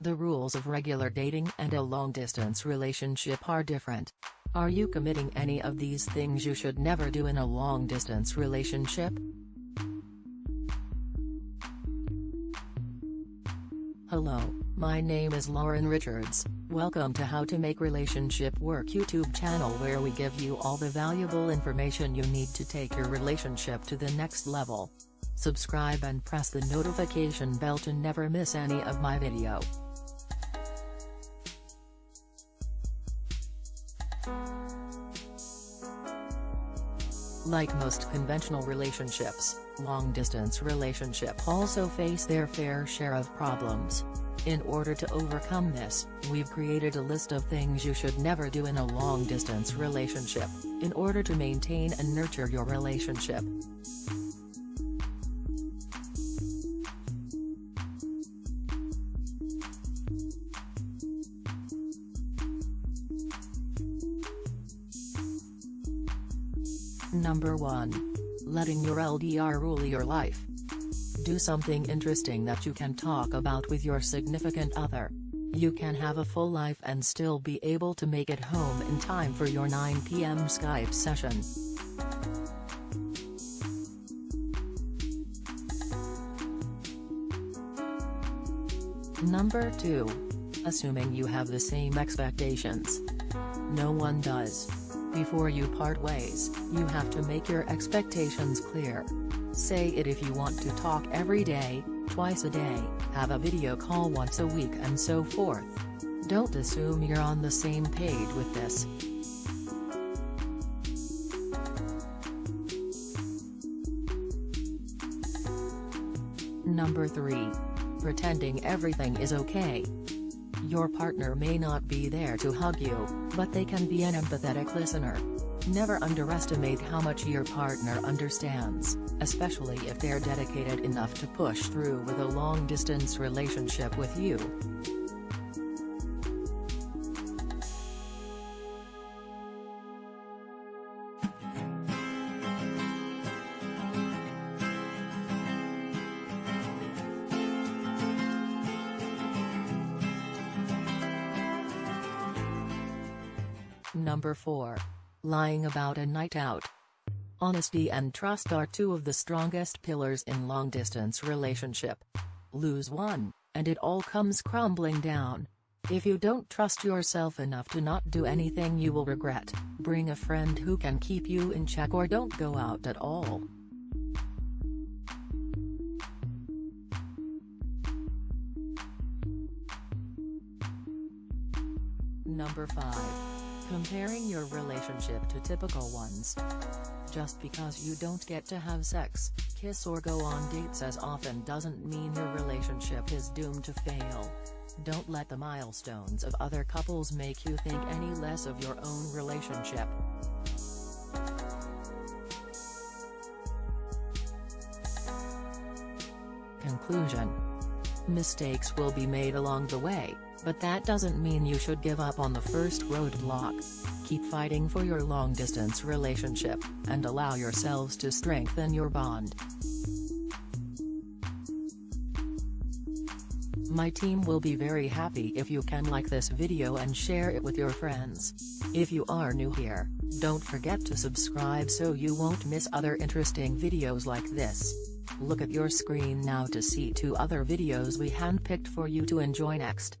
The rules of regular dating and a long-distance relationship are different. Are you committing any of these things you should never do in a long-distance relationship? Hello, my name is Lauren Richards, welcome to How to Make Relationship Work YouTube channel where we give you all the valuable information you need to take your relationship to the next level. Subscribe and press the notification bell to never miss any of my video. Like most conventional relationships, long-distance relationship also face their fair share of problems. In order to overcome this, we've created a list of things you should never do in a long-distance relationship, in order to maintain and nurture your relationship. Number 1. Letting your LDR rule your life. Do something interesting that you can talk about with your significant other. You can have a full life and still be able to make it home in time for your 9 p.m. Skype session. Number 2. Assuming you have the same expectations. No one does. Before you part ways, you have to make your expectations clear. Say it if you want to talk every day, twice a day, have a video call once a week and so forth. Don't assume you're on the same page with this. Number 3. Pretending everything is okay. Your partner may not be there to hug you, but they can be an empathetic listener. Never underestimate how much your partner understands, especially if they're dedicated enough to push through with a long-distance relationship with you. Number 4. Lying about a night out. Honesty and trust are two of the strongest pillars in long-distance relationship. Lose one, and it all comes crumbling down. If you don't trust yourself enough to not do anything you will regret, bring a friend who can keep you in check or don't go out at all. Number 5. Comparing your relationship to typical ones. Just because you don't get to have sex, kiss or go on dates as often doesn't mean your relationship is doomed to fail. Don't let the milestones of other couples make you think any less of your own relationship. Conclusion Mistakes will be made along the way, but that doesn't mean you should give up on the first roadblock. Keep fighting for your long-distance relationship, and allow yourselves to strengthen your bond. My team will be very happy if you can like this video and share it with your friends. If you are new here, don't forget to subscribe so you won't miss other interesting videos like this. Look at your screen now to see two other videos we handpicked for you to enjoy next.